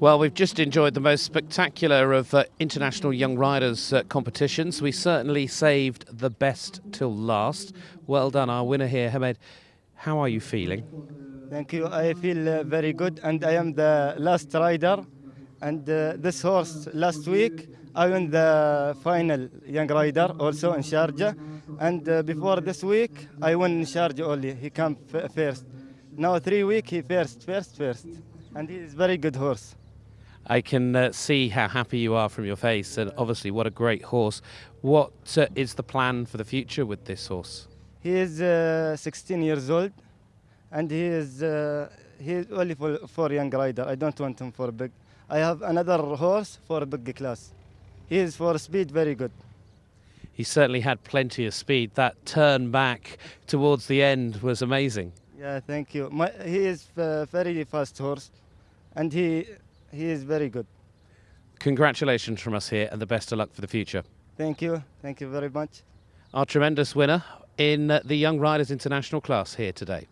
Well, we've just enjoyed the most spectacular of uh, international young riders uh, competitions. We certainly saved the best till last. Well done, our winner here, Hamed. How are you feeling? Thank you. I feel uh, very good, and I am the last rider. And uh, this horse last week, I won the final young rider also in Sharjah. And uh, before this week, I won in Sharjah only. He came first. Now three week, he first, first, first. And he is very good horse. I can uh, see how happy you are from your face, and obviously, what a great horse. What uh, is the plan for the future with this horse? He is uh, 16 years old, and he is uh, he is only for, for young rider. I don't want him for big. I have another horse for big class. He is for speed very good. He certainly had plenty of speed. That turn back towards the end was amazing. Yeah, thank you. My, he is uh, very fast horse, and he he is very good. Congratulations from us here, and the best of luck for the future. Thank you. Thank you very much. Our tremendous winner in the Young Riders International class here today.